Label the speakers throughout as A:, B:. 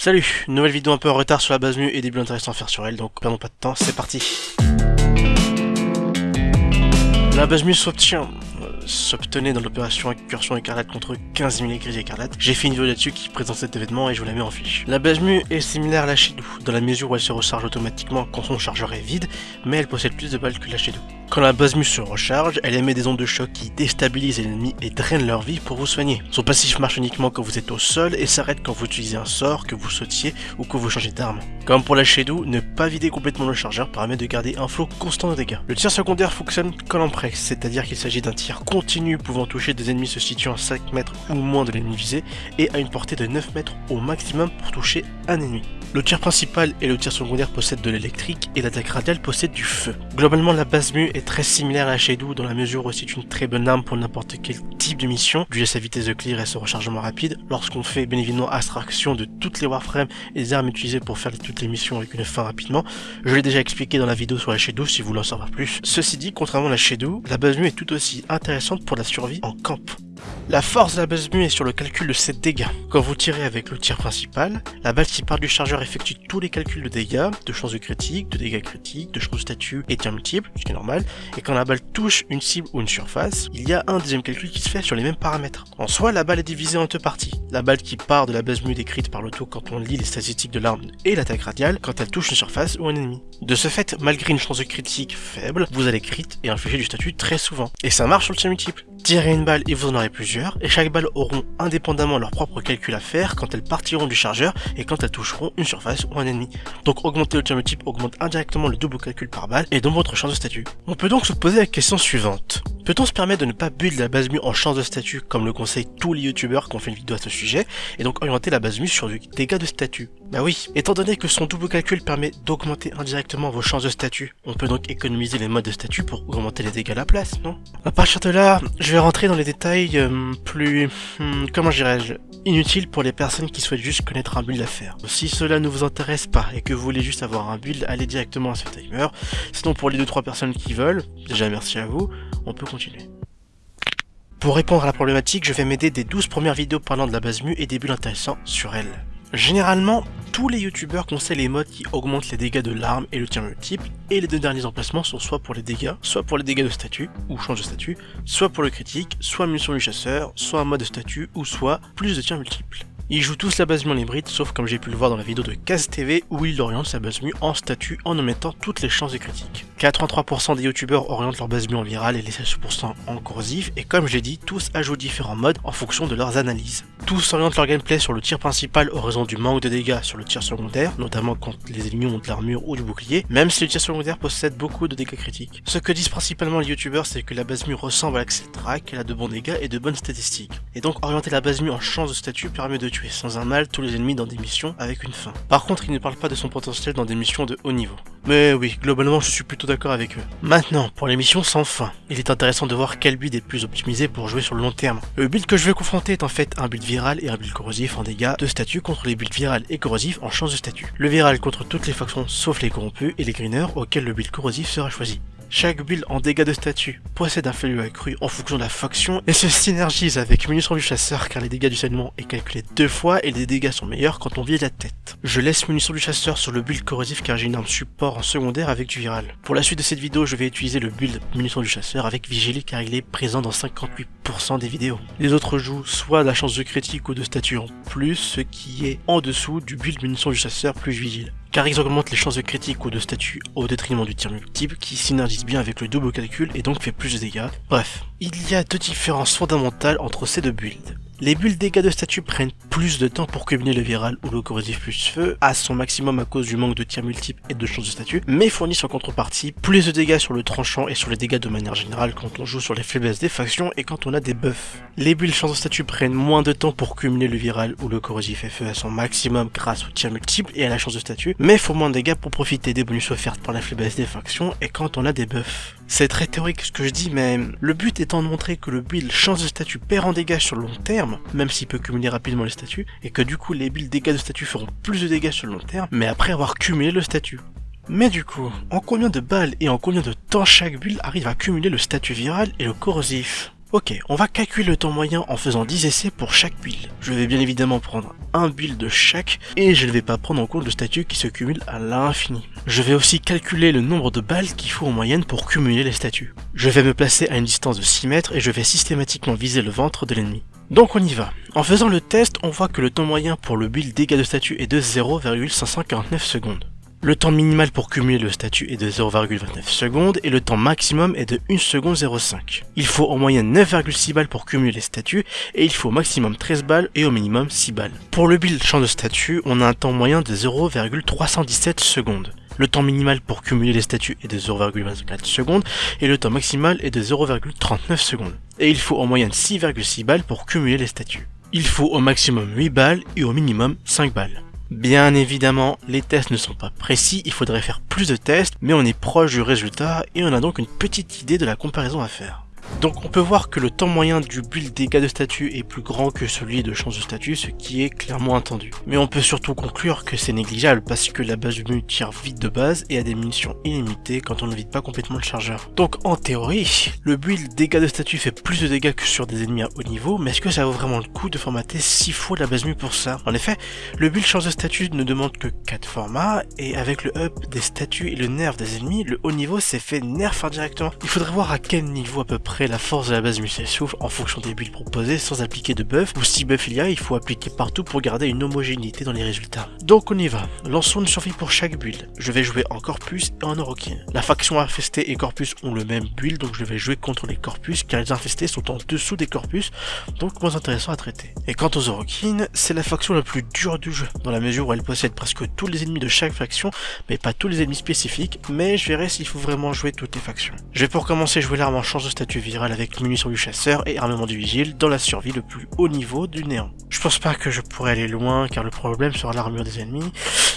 A: Salut, nouvelle vidéo un peu en retard sur la base mu et des buts intéressants à faire sur elle, donc perdons pas de temps, c'est parti La base mu s'obtient s'obtenait dans l'opération Incursion Écarlate contre 15 000 écrits écarlates. J'ai fait une vidéo là-dessus qui présente cet événement et je vous la mets en fiche. La base mu est similaire à la Shadow, dans la mesure où elle se recharge automatiquement quand son chargeur est vide, mais elle possède plus de balles que la Shadow. Quand la base mu se recharge, elle émet des ondes de choc qui déstabilisent les ennemis et drainent leur vie pour vous soigner. Son passif marche uniquement quand vous êtes au sol et s'arrête quand vous utilisez un sort, que vous sautiez ou que vous changez d'arme. Comme pour la Shadow, ne pas vider complètement le chargeur permet de garder un flot constant de dégâts. Le tir secondaire fonctionne comme en presse, c'est-à-dire qu'il s'agit d'un tir continu pouvant toucher des ennemis se situant à 5 mètres ou moins de l'ennemi visé et à une portée de 9 mètres au maximum pour toucher un ennemi. Le tir principal et le tir secondaire possèdent de l'électrique et l'attaque radiale possède du feu. Globalement la base mu très similaire à la Shadow dans la mesure où c'est une très bonne arme pour n'importe quel type de mission, dû à sa vitesse de clear et son rechargement rapide, lorsqu'on fait bien évidemment abstraction de toutes les warframes et des armes utilisées pour faire toutes les missions avec une fin rapidement. Je l'ai déjà expliqué dans la vidéo sur la Shadow si vous voulez en savoir plus. Ceci dit, contrairement à la Shadow, la base est tout aussi intéressante pour la survie en camp. La force de la base mu est sur le calcul de ses dégâts. Quand vous tirez avec le tir principal, la balle qui part du chargeur effectue tous les calculs de dégâts, de chances de critique, de dégâts critiques, de chances de statut et tirs multiples, ce qui est normal, et quand la balle touche une cible ou une surface, il y a un deuxième calcul qui se fait sur les mêmes paramètres. En soi, la balle est divisée en deux parties. La balle qui part de la base mu décrite par l'auto quand on lit les statistiques de l'arme et l'attaque radiale quand elle touche une surface ou un ennemi. De ce fait, malgré une chance de critique faible, vous allez crit et infliger du statut très souvent. Et ça marche sur le tir multiple. Tirez une balle et vous en aurez plusieurs, et chaque balle auront indépendamment leur propre calcul à faire quand elles partiront du chargeur et quand elles toucheront une surface ou un ennemi. Donc augmenter le tir augmente indirectement le double calcul par balle et donc votre chance de statut. On peut donc se poser la question suivante. Peut-on se permettre de ne pas build la base mu en chance de statut comme le conseillent tous les youtubeurs qui ont fait une vidéo à ce sujet et donc orienter la base mu sur du dégâts de statut? Bah oui, étant donné que son double calcul permet d'augmenter indirectement vos chances de statut, on peut donc économiser les modes de statut pour augmenter les dégâts à la place, non? À partir de là, je vais rentrer dans les détails euh, plus... Hmm, comment dirais-je Inutiles pour les personnes qui souhaitent juste connaître un build à faire. Si cela ne vous intéresse pas et que vous voulez juste avoir un build, allez directement à ce timer. Sinon pour les 2-3 personnes qui veulent, déjà merci à vous, on peut continuer. Pour répondre à la problématique, je vais m'aider des 12 premières vidéos parlant de la base mu et des bulles intéressants sur elle. Généralement, tous les youtubeurs conseillent les modes qui augmentent les dégâts de l'arme et le tir multiple, et les deux derniers emplacements sont soit pour les dégâts, soit pour les dégâts de statut, ou change de statut, soit pour le critique, soit munition du chasseur, soit un mode de statut, ou soit plus de tir multiple. Ils jouent tous la base mu en hybride, sauf comme j'ai pu le voir dans la vidéo de Kaz TV où il oriente sa base mu en statut en omettant toutes les chances de critique. 83% des youtubeurs orientent leur base mu en viral et les 16% en corrosif, et comme j'ai dit, tous ajoutent différents modes en fonction de leurs analyses. Tous orientent leur gameplay sur le tir principal au raison du manque de dégâts sur le tir secondaire, notamment quand les ennemis ont de l'armure ou du bouclier, même si le tir secondaire possède beaucoup de dégâts critiques. Ce que disent principalement les youtubeurs, c'est que la base mu ressemble à Track, elle a de bons dégâts et de bonnes statistiques. Et donc orienter la base mu en chance de statut permet de tuer sans un mal tous les ennemis dans des missions avec une fin. Par contre, il ne parle pas de son potentiel dans des missions de haut niveau. Mais oui, globalement je suis plutôt d'accord avec eux. Maintenant, pour les missions sans fin, il est intéressant de voir quel build est plus optimisé pour jouer sur le long terme. Le build que je vais confronter est en fait un build viral et un build corrosif en dégâts de statut contre les builds viral et corrosifs en chance de statut. Le viral contre toutes les factions sauf les corrompus et les greeners auxquels le build corrosif sera choisi. Chaque build en dégâts de statut possède un value accru en fonction de la faction et se synergise avec munitions du chasseur car les dégâts du saignement est calculé deux fois et les dégâts sont meilleurs quand on vise la tête. Je laisse munitions du chasseur sur le build corrosif car j'ai une arme support en secondaire avec du viral. Pour la suite de cette vidéo, je vais utiliser le build munitions du chasseur avec Vigili car il est présent dans 58% des vidéos. Les autres jouent soit la chance de critique ou de statut en plus, ce qui est en dessous du build munitions du chasseur plus vigile car ils augmentent les chances de critique ou de statut au détriment du tir multiple qui synergise bien avec le double calcul et donc fait plus de dégâts. Bref, il y a deux différences fondamentales entre ces deux builds. Les bulles dégâts de statut prennent plus de temps pour combiner le viral ou le corrosif plus feu à son maximum à cause du manque de tirs multiples et de chances de statut, mais fournissent en contrepartie plus de dégâts sur le tranchant et sur les dégâts de manière générale quand on joue sur les faiblesses des factions et quand on a des buffs. Les bulles chances de statut prennent moins de temps pour cumuler le viral ou le corrosif feu à son maximum grâce au tir multiple et à la chance de statut, mais faut moins de dégâts pour profiter des bonus offertes par la faiblesse des factions et quand on a des buffs. C'est très théorique ce que je dis, mais le but étant de montrer que le build chance de statut perd en dégâts sur le long terme, même s'il peut cumuler rapidement les statuts, et que du coup les builds dégâts de statut feront plus de dégâts sur le long terme, mais après avoir cumulé le statut. Mais du coup, en combien de balles et en combien de temps chaque build arrive à cumuler le statut viral et le corrosif? Ok, on va calculer le temps moyen en faisant 10 essais pour chaque build. Je vais bien évidemment prendre un build de chaque et je ne vais pas prendre en compte le statut qui se cumule à l'infini. Je vais aussi calculer le nombre de balles qu'il faut en moyenne pour cumuler les statuts. Je vais me placer à une distance de 6 mètres et je vais systématiquement viser le ventre de l'ennemi. Donc on y va. En faisant le test, on voit que le temps moyen pour le build dégâts de statut est de 0,549 secondes. Le temps minimal pour cumuler le statut est de 0,29 secondes et le temps maximum est de 1 seconde 05. Il faut en moyenne 9,6 balles pour cumuler les statuts et il faut au maximum 13 balles et au minimum 6 balles. Pour le build champ de statut, on a un temps moyen de 0,317 secondes. Le temps minimal pour cumuler les statuts est de 0,24 secondes et le temps maximal est de 0,39 secondes. Et il faut en moyenne 6,6 balles pour cumuler les statuts. Il faut au maximum 8 balles et au minimum 5 balles. Bien évidemment, les tests ne sont pas précis, il faudrait faire plus de tests, mais on est proche du résultat et on a donc une petite idée de la comparaison à faire. Donc on peut voir que le temps moyen du build dégâts de statut est plus grand que celui de chance de statut, ce qui est clairement attendu. Mais on peut surtout conclure que c'est négligeable parce que la base du menu tire vite de base et a des munitions illimitées quand on ne vide pas complètement le chargeur. Donc en théorie, le build dégâts de statut fait plus de dégâts que sur des ennemis à haut niveau, mais est-ce que ça vaut vraiment le coup de formater 6 fois la base mue pour ça? En effet, le build chance de statut ne demande que 4 formats, et avec le up des statuts et le nerf des ennemis, le haut niveau s'est fait nerf indirectement. Il faudrait voir à quel niveau à peu près la force de la base muscle souffle en fonction des builds proposés sans appliquer de buff, ou si buff il y a, il faut appliquer partout pour garder une homogénéité dans les résultats. Donc on y va, lançons une survie pour chaque build. Je vais jouer en Corpus et en Orokin. La faction infestée et Corpus ont le même build, donc je vais jouer contre les Corpus, car les infestés sont en dessous des Corpus, donc moins intéressant à traiter. Et quant aux Orokin, c'est la faction la plus dure du jeu, dans la mesure où elle possède presque tous les ennemis de chaque faction, mais pas tous les ennemis spécifiques, mais je verrai s'il faut vraiment jouer toutes les factions. Je vais pour commencer jouer l'arme en chance de statut viral avec munitions du chasseur et armement du vigile dans la survie le plus haut niveau du néant. Je pense pas que je pourrais aller loin car le problème sera l'armure des ennemis.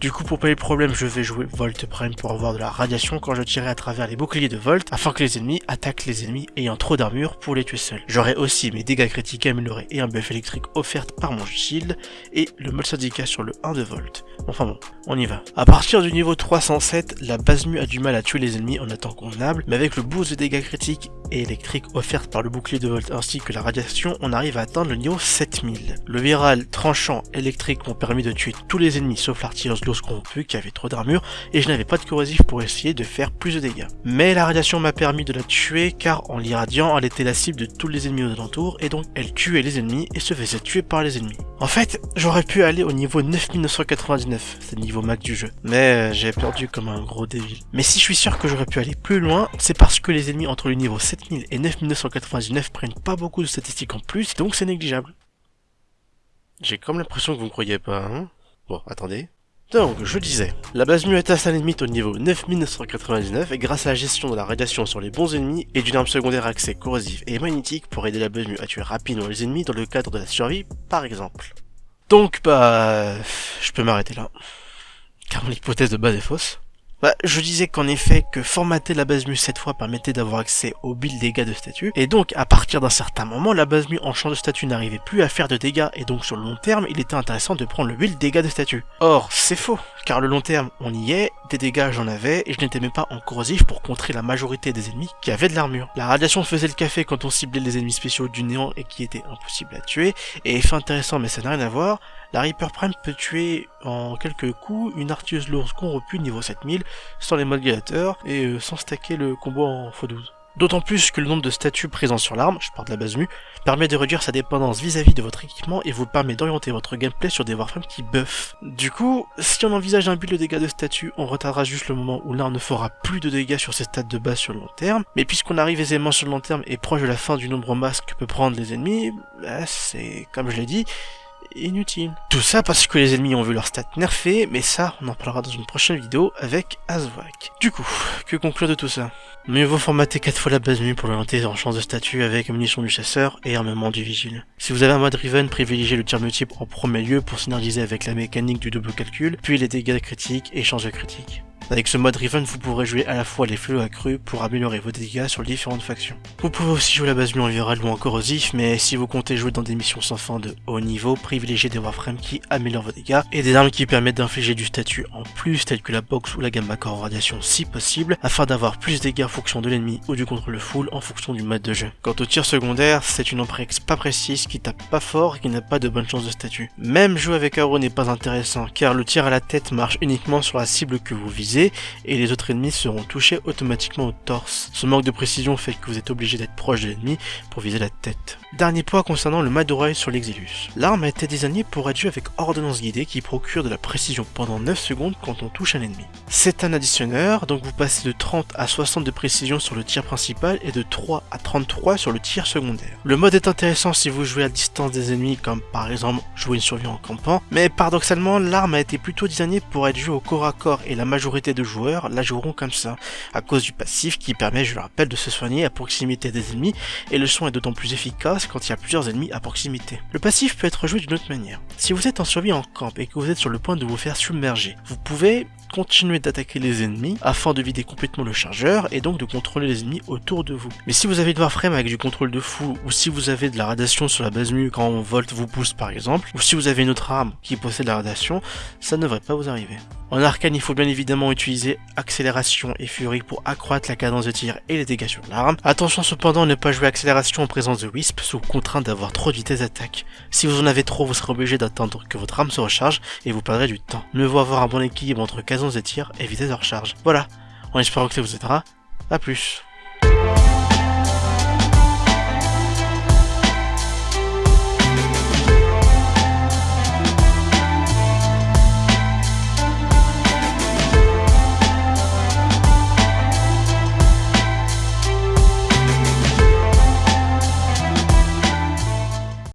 A: Du coup pour pas le problème je vais jouer Volt Prime pour avoir de la radiation quand je tirerai à travers les boucliers de Volt afin que les ennemis attaquent les ennemis ayant trop d'armure pour les tuer seuls. J'aurai aussi mes dégâts critiques améliorés et un buff électrique offert par mon shield et le mode syndicat sur le 1 de Volt. Enfin bon, on y va. À partir du niveau 307, la base mu a du mal à tuer les ennemis en temps convenable, mais avec le boost de dégâts critiques et électriques offert par le bouclier de Volt ainsi que la radiation, on arrive à atteindre le niveau 7000. Le viral tranchant électrique m'ont permis de tuer tous les ennemis sauf l'artilleuse lourd corrompue qui avait trop d'armure et je n'avais pas de corrosif pour essayer de faire plus de dégâts. Mais la radiation m'a permis de la tuer car en l'irradiant, elle était la cible de tous les ennemis aux alentours et donc elle tuait les ennemis et se faisait tuer par les ennemis. En fait, j'aurais pu aller au niveau 9999, c'est le niveau max du jeu, mais j'ai perdu comme un gros débile. Mais si je suis sûr que j'aurais pu aller plus loin, c'est parce que les ennemis entre le niveau 7000 et 9999 prennent pas beaucoup de statistiques en plus, donc c'est négligeable. J'ai comme l'impression que vous ne croyez pas, hein? Bon, attendez. Donc, je disais, la base mu est à sa limite au niveau 9999 et grâce à la gestion de la radiation sur les bons ennemis et d'une arme secondaire accès corrosif et magnétique pour aider la base mu à tuer rapidement les ennemis dans le cadre de la survie, par exemple. Donc, bah, je peux m'arrêter là. Car mon hypothèse de base est fausse. Bah, je disais qu'en effet, que formater la base mu cette fois permettait d'avoir accès aux build dégâts de statut, et donc à partir d'un certain moment, la base mu en champ de statut n'arrivait plus à faire de dégâts, et donc sur le long terme, il était intéressant de prendre le build dégâts de statut. Or, c'est faux, car le long terme, on y est, des dégâts j'en avais, et je n'étais même pas en corrosif pour contrer la majorité des ennemis qui avaient de l'armure. La radiation faisait le café quand on ciblait les ennemis spéciaux du néant et qui étaient impossibles à tuer, et effet intéressant mais ça n'a rien à voir, la Reaper Prime peut tuer en quelques coups une artilleuse lourde corrompue niveau 7000 sans les modes gladiateurs et euh, sans stacker le combo en x12. D'autant plus que le nombre de statuts présents sur l'arme, je parle de la base mu, permet de réduire sa dépendance vis-à-vis de votre équipement et vous permet d'orienter votre gameplay sur des warframes qui buffent. Du coup, si on envisage un build de dégâts de statut, on retardera juste le moment où l'arme ne fera plus de dégâts sur ses stats de base sur le long terme, mais puisqu'on arrive aisément sur le long terme et proche de la fin du nombre masse que peut prendre les ennemis, bah, c'est, comme je l'ai dit, inutile. Tout ça parce que les ennemis ont vu leur stats nerfés, mais ça, on en parlera dans une prochaine vidéo avec Azwak. Du coup, que conclure de tout ça? Mieux vaut formater 4 fois la base mu pour l'orienter en chance de statut avec munition du chasseur et armement du vigile. Si vous avez un mode Riven, privilégiez le tir multiple en premier lieu pour synergiser avec la mécanique du double calcul, puis les dégâts critiques et chances de critique. Avec ce mode Riven, vous pourrez jouer à la fois les fléaux accrus pour améliorer vos dégâts sur différentes factions. Vous pouvez aussi jouer la base mu en viral ou encore aux if, mais si vous comptez jouer dans des missions sans fin de haut niveau, privilégiez des warframes qui améliorent vos dégâts et des armes qui permettent d'infliger du statut en plus, telles que la box ou la gamma corps en radiation si possible, afin d'avoir plus de dégâts en fonction de l'ennemi ou du contrôle full en fonction du mode de jeu. Quant au tir secondaire, c'est une emprex pas précise qui tape pas fort et qui n'a pas de bonne chance de statut. Même jouer avec Arrow n'est pas intéressant, car le tir à la tête marche uniquement sur la cible que vous visez, et les autres ennemis seront touchés automatiquement au torse. Ce manque de précision fait que vous êtes obligé d'être proche de l'ennemi pour viser la tête. Dernier point concernant le Madorai sur l'Exilus. L'arme a été désignée pour être jouée avec ordonnance guidée qui procure de la précision pendant 9 secondes quand on touche un ennemi. C'est un additionneur, donc vous passez de 30 à 60 de précision sur le tir principal et de 3 à 33 sur le tir secondaire. Le mode est intéressant si vous jouez à distance des ennemis comme par exemple jouer une survie en campant, mais paradoxalement l'arme a été plutôt designée pour être jouée au corps à corps et la majorité de joueurs la joueront comme ça, à cause du passif qui permet, je le rappelle, de se soigner à proximité des ennemis et le son est d'autant plus efficace quand il y a plusieurs ennemis à proximité. Le passif peut être joué d'une autre manière. Si vous êtes en survie en camp et que vous êtes sur le point de vous faire submerger, vous pouvez continuer d'attaquer les ennemis afin de vider complètement le chargeur et donc de contrôler les ennemis autour de vous. Mais si vous avez de Warframe avec du contrôle de fou ou si vous avez de la radiation sur la base mu quand Volt vous pousse par exemple, ou si vous avez une autre arme qui possède la radiation, ça ne devrait pas vous arriver. En arcane, il faut bien évidemment utiliser accélération et furie pour accroître la cadence de tir et les dégâts sur l'arme. Attention cependant à ne pas jouer accélération en présence de Wisp sous contrainte d'avoir trop de vitesse d'attaque. Si vous en avez trop, vous serez obligé d'attendre que votre arme se recharge et vous perdrez du temps. Mieux vaut avoir un bon équilibre entre cadence de tir et vitesse de recharge. Voilà, en espérant que ça vous aidera. A plus